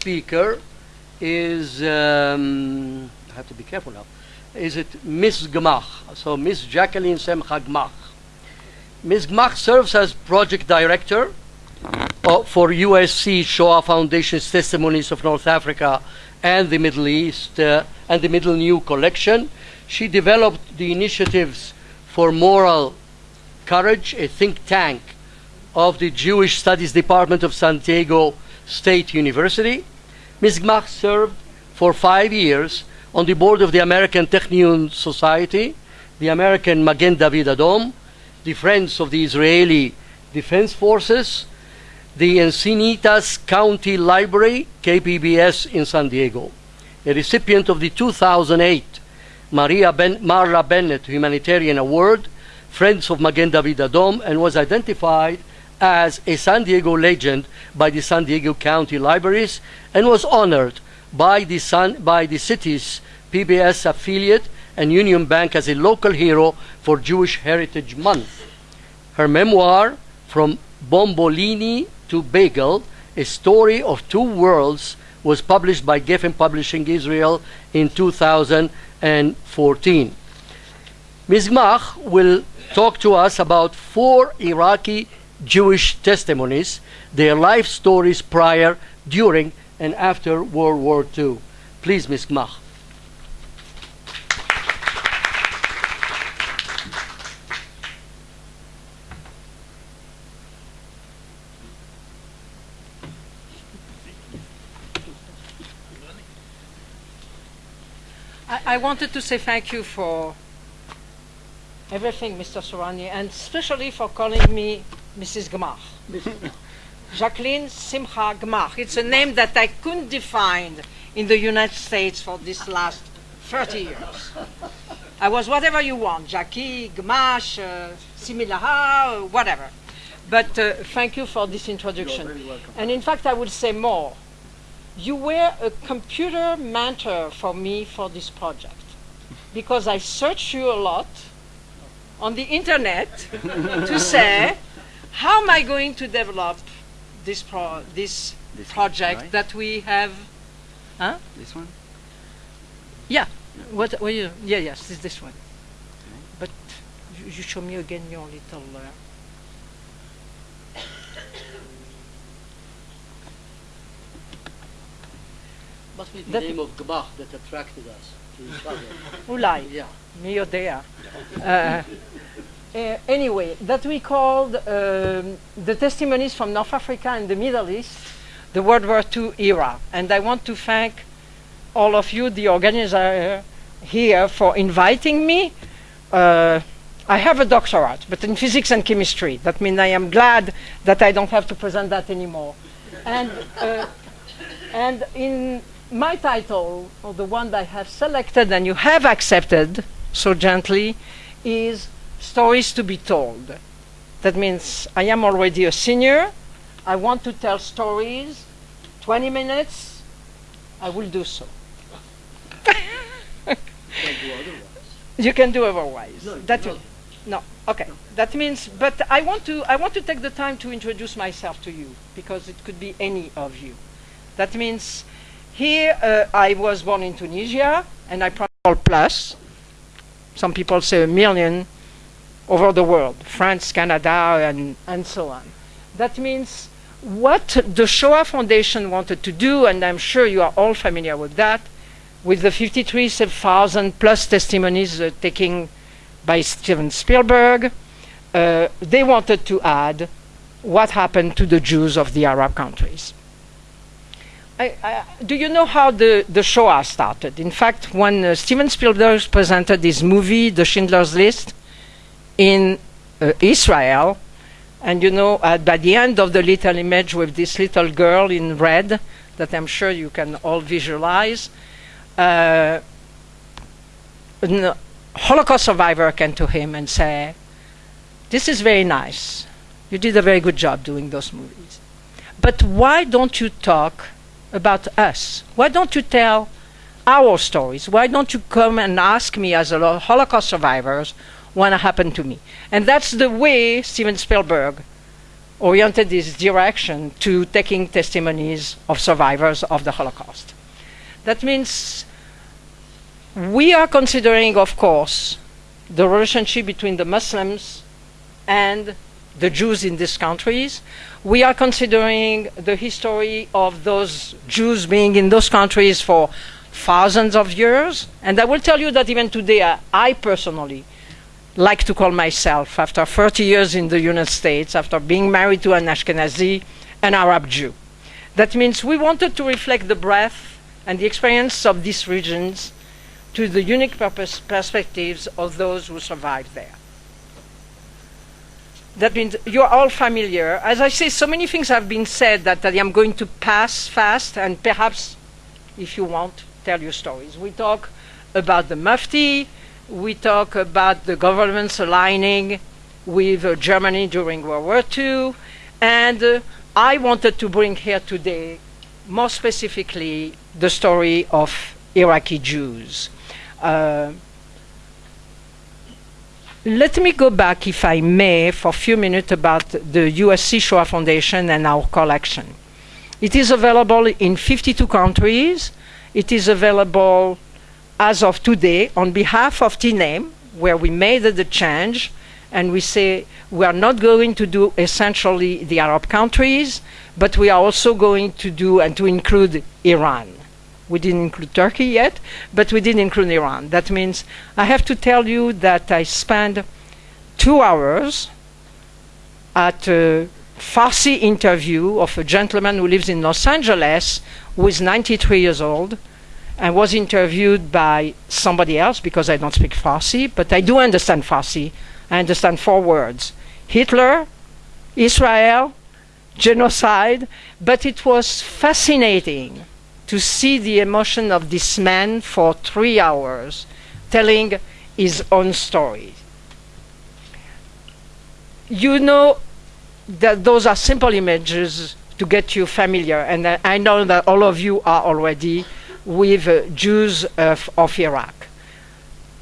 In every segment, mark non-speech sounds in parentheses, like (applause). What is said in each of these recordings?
speaker is, um, I have to be careful now, is it Miss Gmach, so Miss Jacqueline Simcha Gmach. Ms. Gmach serves as project director uh, for USC Shoah Foundation's Testimonies of North Africa and the Middle East uh, and the Middle New Collection. She developed the initiatives for moral courage, a think tank of the Jewish Studies Department of San Diego State University. Ms. Gmach served for five years on the board of the American Technion Society, the American Magen David Adom, the Friends of the Israeli Defense Forces, the Encinitas County Library, KPBS in San Diego, a recipient of the 2008 Maria ben- Marla Bennett Humanitarian Award, Friends of Magen David Adom, and was identified as a San Diego legend by the San Diego County Libraries and was honored by the, San, by the city's PBS affiliate and Union Bank as a local hero for Jewish Heritage Month. Her memoir, From Bombolini to Bagel, A Story of Two Worlds, was published by Geffen Publishing Israel in 2014. Ms. Gmach will talk to us about four Iraqi Jewish testimonies, their life stories prior, during, and after World War II. Please, Ms. Gmach. I, I wanted to say thank you for everything, Mr. Sorani, and especially for calling me Mrs. Gmach. Jacqueline Simcha Gmach. It's a name that I couldn't define in the United States for this last 30 years. I was whatever you want, Jackie, Gmash, uh, Similaha, uh, whatever. But uh, thank you for this introduction. And in fact, I would say more. You were a computer mentor for me for this project because I searched you a lot on the internet to say, how am I going to develop this pro this, this project right? that we have? Huh? This one. Yeah. No. What? Were you? Yeah. Yes. It's this one. Okay. But you, you, show me again your little. Uh, must be the that name of Gbach that attracted us to this project. Ulai. Yeah. Me or. Uh, uh, anyway, that we called um, the testimonies from North Africa and the Middle East, the World War II era. And I want to thank all of you, the organizer here, for inviting me. Uh, I have a doctorate, but in physics and chemistry. That means I am glad that I don't have to present that anymore. And, uh, and in my title, or the one that I have selected and you have accepted so gently, is Stories to be Told. That means I am already a senior. I want to tell stories. 20 minutes, I will do so. Can't do otherwise. You can do otherwise. No, that no. Okay. That means, but I want to I want to take the time to introduce myself to you because it could be any of you. That means, here uh, I was born in Tunisia and I probably plus. Some people say a million over the world, France, Canada, and and so on. That means what the Shoah Foundation wanted to do, and I'm sure you are all familiar with that, with the 53,000 plus testimonies uh, taken by Steven Spielberg, uh, they wanted to add what happened to the Jews of the Arab countries. I, I, do you know how the, the Shoah started? In fact, when uh, Steven Spielberg presented his movie, The Schindler's List, in uh, Israel, and you know, uh, by the end of the little image with this little girl in red, that I'm sure you can all visualize, uh, a Holocaust survivor came to him and said, This is very nice. You did a very good job doing those movies. But why don't you talk about us? Why don't you tell our stories? Why don't you come and ask me as a Holocaust Holocaust survivor what happened to me? And that's the way Steven Spielberg oriented his direction to taking testimonies of survivors of the Holocaust. That means we are considering, of course, the relationship between the Muslims and the Jews in these countries. We are considering the history of those Jews being in those countries for thousands of years. And I will tell you that even today, I, I personally like to call myself, after 30 years in the United States, after being married to an Ashkenazi, an Arab Jew. That means we wanted to reflect the breadth and the experience of these regions to the unique purpose, perspectives of those who survived there. That means you're all familiar. As I say, so many things have been said that, that I'm going to pass fast and perhaps, if you want, tell your stories. We talk about the Mufti, we talk about the governments aligning with uh, Germany during World War II, and uh, I wanted to bring here today, more specifically, the story of Iraqi Jews. Uh, let me go back, if I may, for a few minutes about the USC Shoah Foundation and our collection. It is available in 52 countries. It is available as of today on behalf of TNAME, where we made the change and we say we are not going to do essentially the Arab countries, but we are also going to do and to include Iran. We didn't include Turkey yet, but we did include Iran. That means I have to tell you that I spent two hours at a Farsi interview of a gentleman who lives in Los Angeles who is 93 years old and was interviewed by somebody else because I don't speak Farsi, but I do understand Farsi. I understand four words Hitler, Israel, genocide, but it was fascinating to see the emotion of this man for three hours telling his own story. You know that those are simple images to get you familiar, and I, I know that all of you are already with uh, Jews of, of Iraq.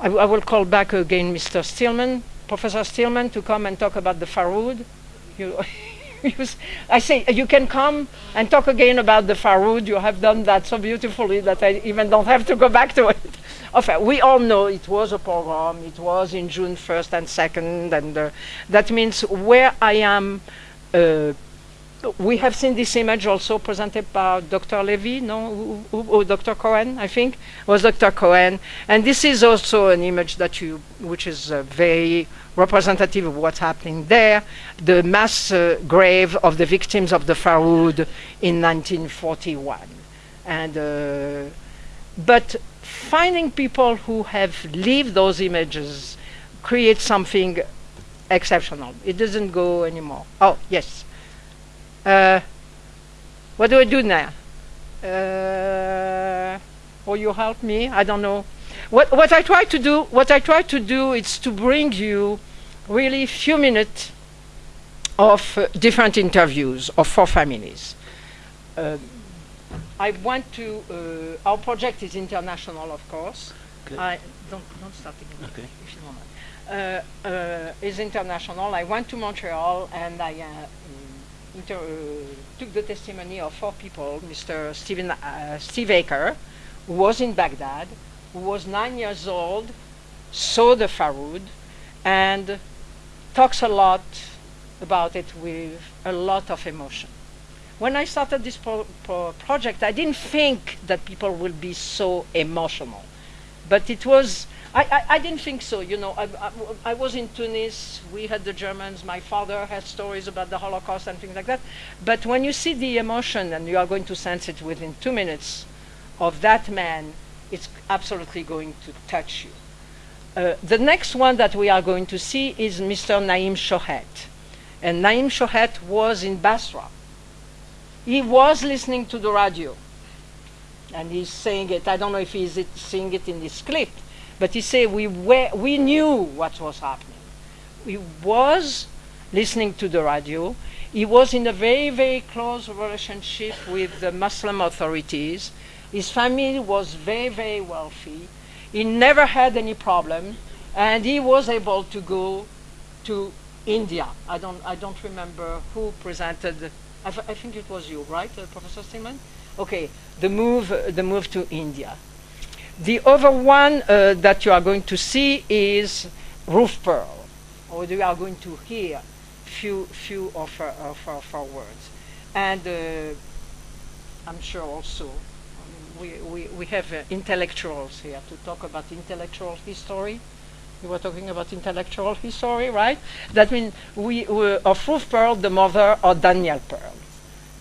I, I, will call back again Mr. Stillman, Professor Stillman, to come and talk about the Farhud. (laughs) I say you can come and talk again about the Farhud. You have done that so beautifully that I even don't have to go back to it. (laughs) Enfin, we all know it was a pogrom. It was in June 1st and 2nd, and uh, that means where I am uh, we have seen this image also presented by Dr. Levy, no, who, Dr. Cohen, I think, was Dr. Cohen. And this is also an image that you, which is uh, very representative of what's happening there. The mass uh, grave of the victims of the Farhud in 1941. And, uh, but finding people who have lived those images creates something exceptional. It doesn't go anymore. Oh, yes. Uh, what do I do now? Uh, will you help me? I don't know. What, what I try to do, what I try to do is to bring you really few minutes of uh, different interviews of four families. Uh, I want to, uh, our project is international, of course. Okay. I don't, don't start again, Okay. if you don't mind. Uh, uh, is international. I went to Montreal and I uh, took the testimony of four people, Mr. Stephen, uh, Steve Aker, who was in Baghdad, who was nine years old, saw the Farhud, and talks a lot about it with a lot of emotion. When I started this pro- pro- project, I didn't think that people would be so emotional, but it was I, I, I, didn't think so. You know, I, I, I, was in Tunis. We had the Germans. My father had stories about the Holocaust and things like that. But when you see the emotion, and you are going to sense it within two minutes of that man, it's absolutely going to touch you. Uh, the next one that we are going to see is Mr. Naim Shohet. And Naim Shohet was in Basra. He was listening to the radio. And he's saying it. I don't know if he's saying it in this clip but he said we, were, we knew what was happening. He was listening to the radio. He was in a very, very close relationship with the Muslim authorities. His family was very, very wealthy. He never had any problem. And he was able to go to India. I don't, I don't remember who presented. I, I think it was you, right, uh, Professor Stillman? Okay, the move, uh, the move to India. The other one uh, that you are going to see is Ruth Pearl, or you are going to hear few, few of her, of her, of words. And uh, I'm sure also we, we, we have uh, intellectuals here to talk about intellectual history. We were talking about intellectual history, right? That means we, we of Ruth Pearl, the mother of Daniel Pearl.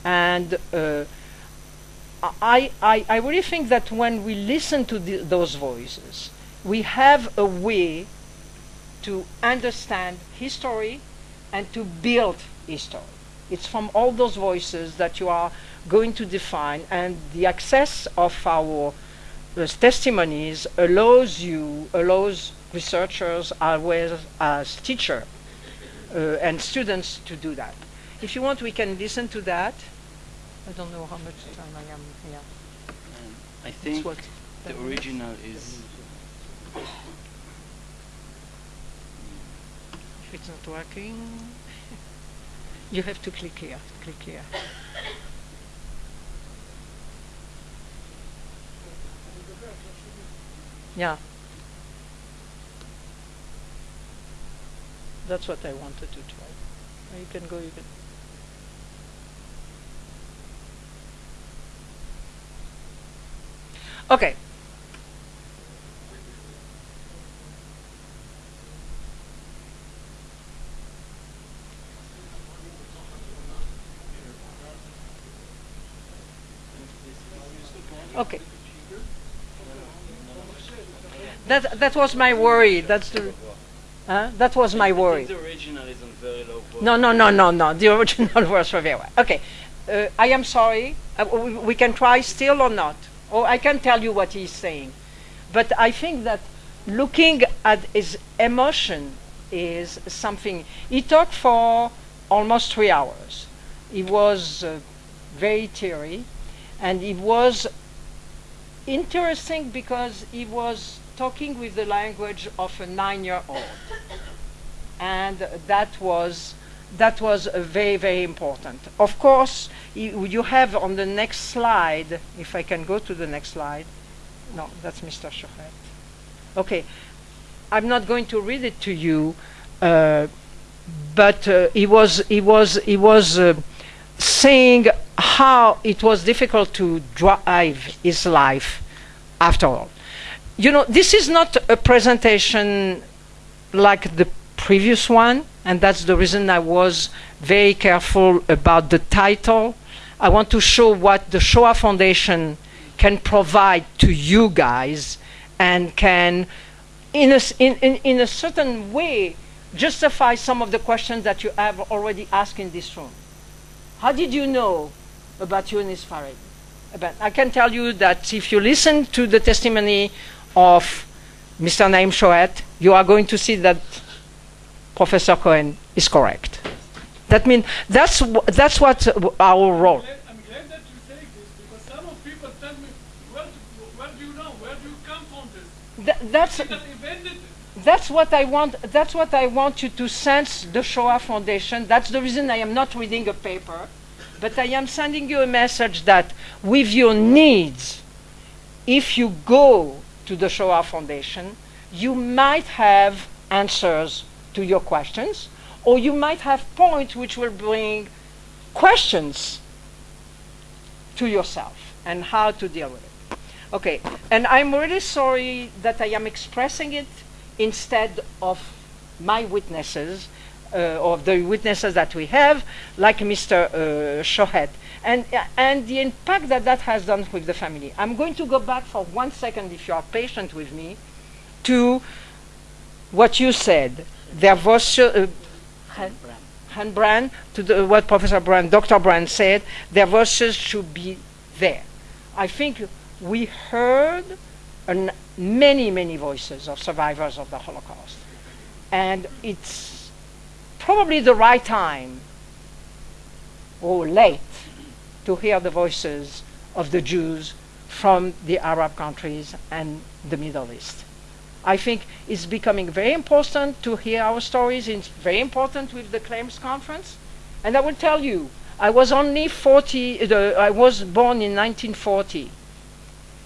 And uh, I, I, I really think that when we listen to the, those voices, we have a way to understand history and to build history. It's from all those voices that you are going to define, and the access of our uh, testimonies allows you, allows researchers as well as teachers uh, and students to do that. If you want, we can listen to that. I don't know how much time I am here. Um, I think what, the original is If it's not working, (laughs) you have to click here. Click here. Yeah. That's what I wanted to try. You can go, you can. Okay. Okay. That that was my worry. That's the. Huh? That was my worry. think the original is on very low volume. No, no, no, no, no. The original (laughs) was well. Okay. Uh, I am sorry. Uh, we, we can try still or not. Or I can tell you what he's saying. But I think that looking at his emotion is something. He talked for almost three hours. He was uh, very teary. And he was interesting because he was talking with the language of a nine-year-old, and that was that was uh, very very important. Of course, you, have on the next slide. If I can go to the next slide, no, that's Mr. Chouret. Okay, I'm not going to read it to you, uh, but uh, he was he was he was uh, saying how it was difficult to drive his life after all. You know, this is not a presentation like the previous one, and that's the reason I was very careful about the title. I want to show what the Shoah Foundation can provide to you guys and can, in a, in, in, in a certain way, justify some of the questions that you have already asked in this room. How did you know about Yunus Farid? About, I can tell you that if you listen to the testimony of Mr. Naim Shohet, you are going to see that Professor Cohen is correct. That means that's that's what our role. glad- I'm glad that you say this because some of people tell me, where where do you know? Where do you come from this? Th- that's He that invented it. that's what I want. That's what I want you to sense the Shoah Foundation. That's the reason I am not reading a paper, but I am sending you a message that with your needs, if you go to the Shoah Foundation, you might have answers to your questions, or you might have points which will bring questions to yourself and how to deal with it. Okay, and I'm really sorry that I am expressing it instead of my witnesses, uh, of the witnesses that we have, like Mr. Uh, Shohet, and, uh, and the impact that that has done with the family. I'm going to go back for one second, if you are patient with me, to what you said. There was uh, Han- Han Brand, to the, what Professor Brand, Dr. Brand said, their voices should be there. I think we heard an, many, many voices of survivors of the Holocaust. And it's probably the right time, or late, to hear the voices of the Jews from the Arab countries and the Middle East. I think it's becoming very important to hear our stories. It's very important with the claims conference. And I will tell you, I was only 40, uh, I was born in 1940,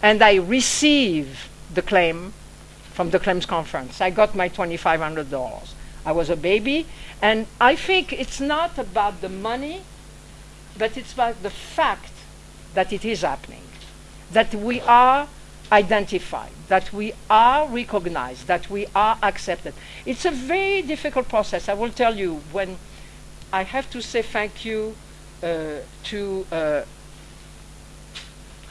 and I received the claim from the claims conference. I got my $2,500. I was a baby, and I think it's not about the money, but it's about the fact that it is happening, that we are identified, that we are recognized, that we are accepted. It's a very difficult process. I will tell you when I have to say thank you uh, to uh,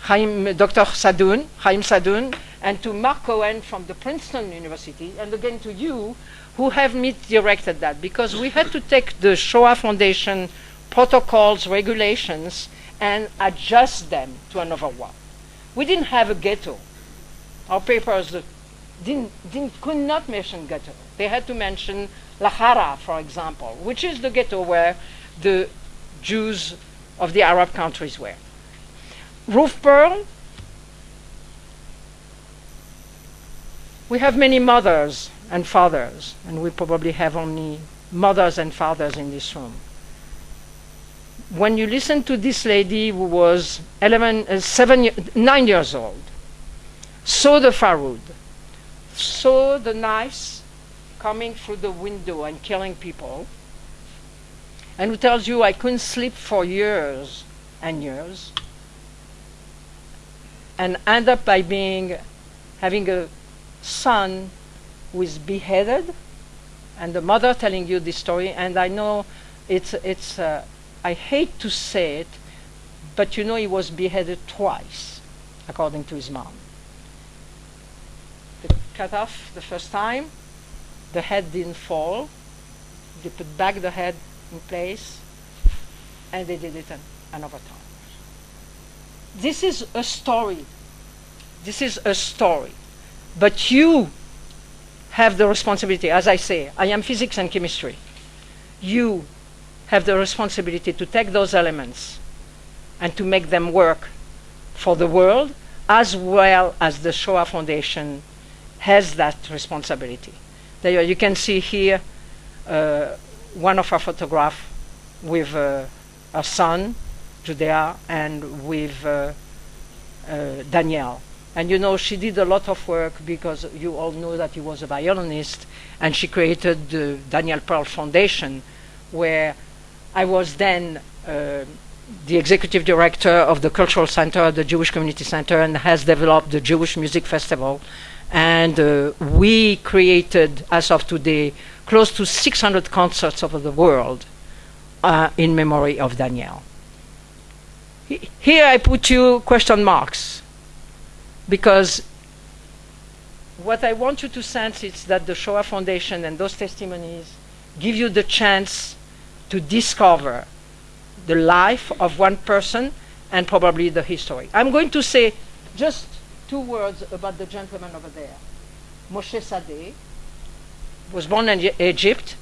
Chaim, Dr. Sadoun, Chaim Sadoun, and to Mark Cohen from the Princeton University, and again to you, who have me directed that, because we had to take the Shoah Foundation protocols, regulations, and adjust them to another one. We didn't have a ghetto. Our papers didn't, didn't, could not mention ghetto. They had to mention Lahara, for example, which is the ghetto where the Jews of the Arab countries were. Ruth Pearl, we have many mothers and fathers, and we probably have only mothers and fathers in this room. When you listen to this lady who was 11, uh, seven, nine years old, saw the Farhud, saw the knives coming through the window and killing people, and who tells you I couldn't sleep for years and years, and end up by being having a son who is beheaded, and the mother telling you this story. And I know it's it's uh, I hate to say it, but you know he was beheaded twice, according to his mom. They cut off the first time, the head didn't fall. They put back the head in place, and they did it an, another time. This is a story. This is a story. But you have the responsibility, as I say, I am physics and chemistry. You have the responsibility to take those elements and to make them work for the world as well as the Shoah Foundation has that responsibility. There you can see here uh, one of our photographs with uh, our son, Judea, and with uh, uh, Danielle. And you know, she did a lot of work because you all know that he was a violinist, and she created the Daniel Pearl Foundation, where I was then uh, the executive director of the Cultural Center, the Jewish Community Center, and has developed the Jewish Music Festival. And uh, we created, as of today, close to 600 concerts over the world uh, in memory of Daniel. He- Here I put you question marks because what I want you to sense is that the Shoah Foundation and those testimonies give you the chance to discover the life of one person and probably the history. I'm going to say just two words about the gentleman over there. Moshe Sadeh was born in Egypt,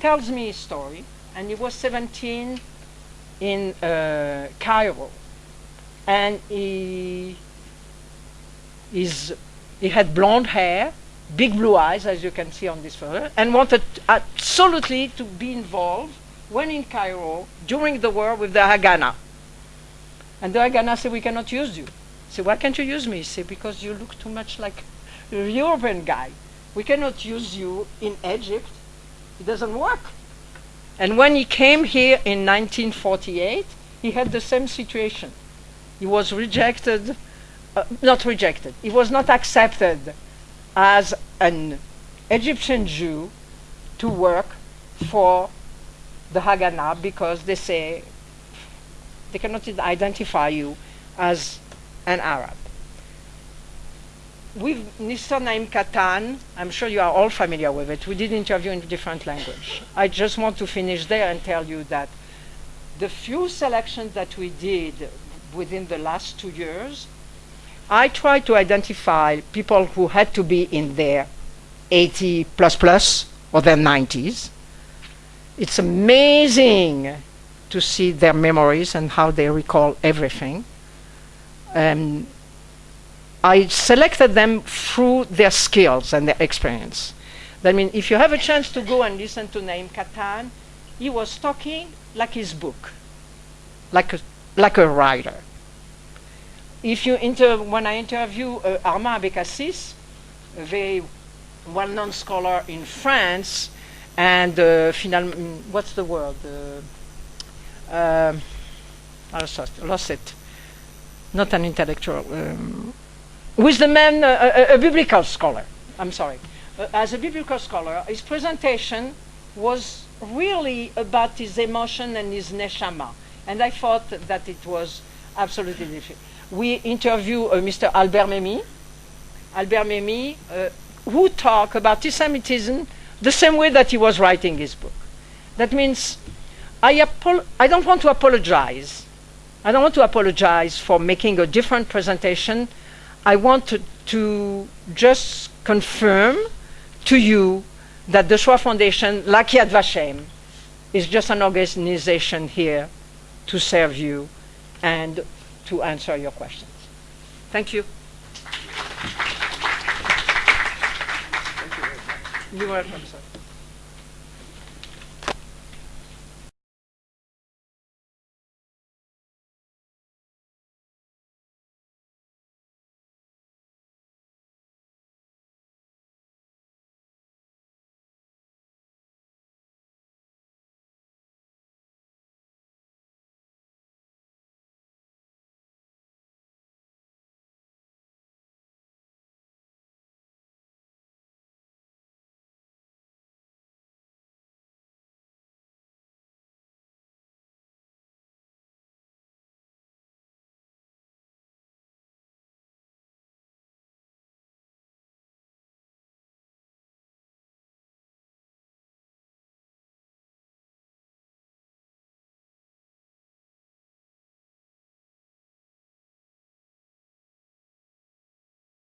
tells me his story, and he was 17 in uh, Cairo. And he is he had blonde hair, big blue eyes, as you can see on this photo, and wanted absolutely to be involved when in Cairo during the war with the Haganah. And the Haganah said, "We cannot use you." So why can't you use me? Said, "Because you look too much like a European guy. We cannot use you in Egypt. It doesn't work." And when he came here in 1948, he had the same situation. He was rejected uh, not rejected. He was not accepted as an Egyptian Jew to work for the Haganah because they say they cannot identify you as an Arab. With Mr. Naim Kattan, I'm sure you are all familiar with it. We did interview in different language. I just want to finish there and tell you that the few selections that we did within the last two years I tried to identify people who had to be in their 80 plus plus or their 90s. It's amazing to see their memories and how they recall everything. Um, I selected them through their skills and their experience. That means if you have a chance to go and listen to Naim Kattan, he was talking like his book, like a, like a writer. If you inter- when I interview uh, Armand Abécassis, a very well-known scholar in France, and uh, mm, what's the word? Uh, um, I lost, lost it. Not an intellectual. Um, with the man, uh, a, a biblical scholar. I'm sorry. Uh, as a biblical scholar, his presentation was really about his emotion and his neshama, and I thought that it was absolutely different. We interview uh, Mr. Albert Memmi. Albert Memmi, uh, who talk about anti-Semitism the same way that he was writing his book. That means I, I don't want to apologize. I don't want to apologize for making a different presentation. I want to, to just confirm to you that the Shoah Foundation, like Yad Vashem, is just an organization here to serve you and to answer your questions. Thank you. You're welcome, sir.